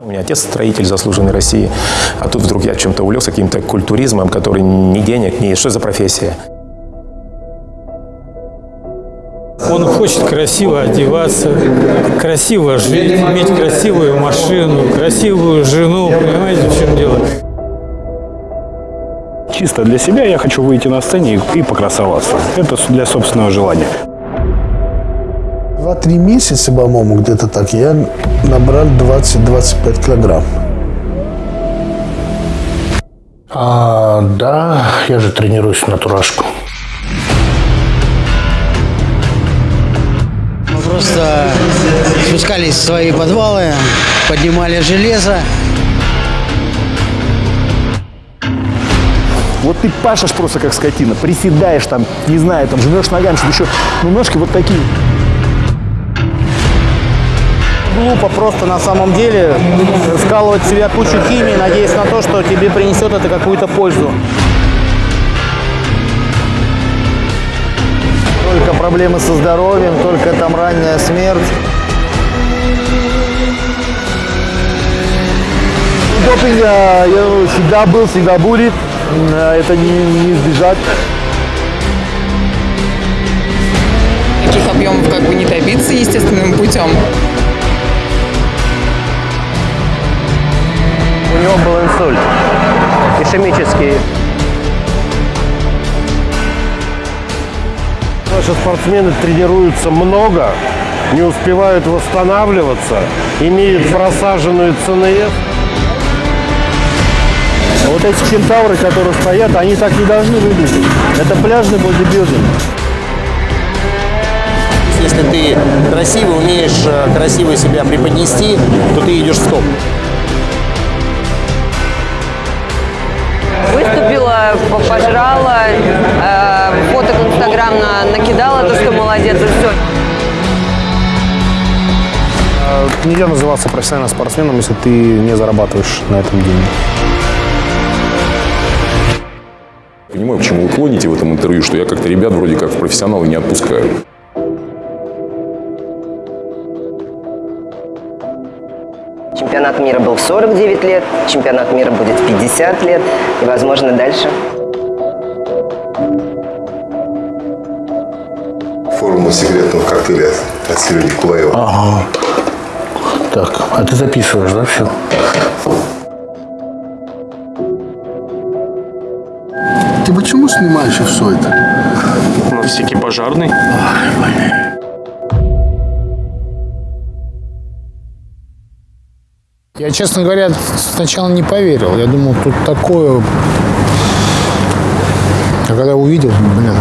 У меня отец строитель заслуженной России, а тут вдруг я чем-то увлекся каким-то культуризмом, который ни денег, ни... Что за профессия? Он хочет красиво одеваться, красиво жить, иметь красивую машину, красивую жену. Понимаете, в чем дело? Чисто для себя я хочу выйти на сцене и, покрасоваться. Это для собственного желания. Два-три месяца, по-моему, где-то так, я набрал 20-25 килограмм. А, да, я же тренируюсь на турашку. Мы просто спускались в свои подвалы, поднимали железо. Вот ты пашешь просто как скотина, приседаешь там, не знаю, там жмешь ногами, что еще, ну ножки вот такие. Глупо просто на самом деле скалывать в себя кучу химии, надеясь на то, что тебе принесет это какую-то пользу. Только проблемы со здоровьем, только там ранняя смерть. Допинг э, я всегда был, всегда будет. Э, Это не, не избежать. Таких объемов как бы не добиться естественным путем. Ишемический. Наши спортсмены тренируются много, не успевают восстанавливаться, имеют просаженную ЦНС. Вот эти кентавры, которые стоят, они так не должны выглядеть. Это пляжный бодибилдинг. Если ты красиво умеешь э, красиво себя преподнести, то ты идешь в топ. По- пожрала, э, фоток в Инстаграм на- накидала, то, что молодец, и все. Нельзя называться профессиональным спортсменом, если ты не зарабатываешь на этом деньги. Понимаю, почему вы клоните в этом интервью, что я как-то ребят вроде как в профессионалы не отпускаю. Чемпионат мира был в 49 лет, чемпионат мира будет в 50 лет и, возможно, дальше. Формула секретного коктейля от Сереги Кулаева. Ага. Так, а ты записываешь, да, все? Ты почему снимаешь все это? У нас всякий пожарный. Я, честно говоря, сначала не поверил. Я думал, тут такое... А когда увидел, блин,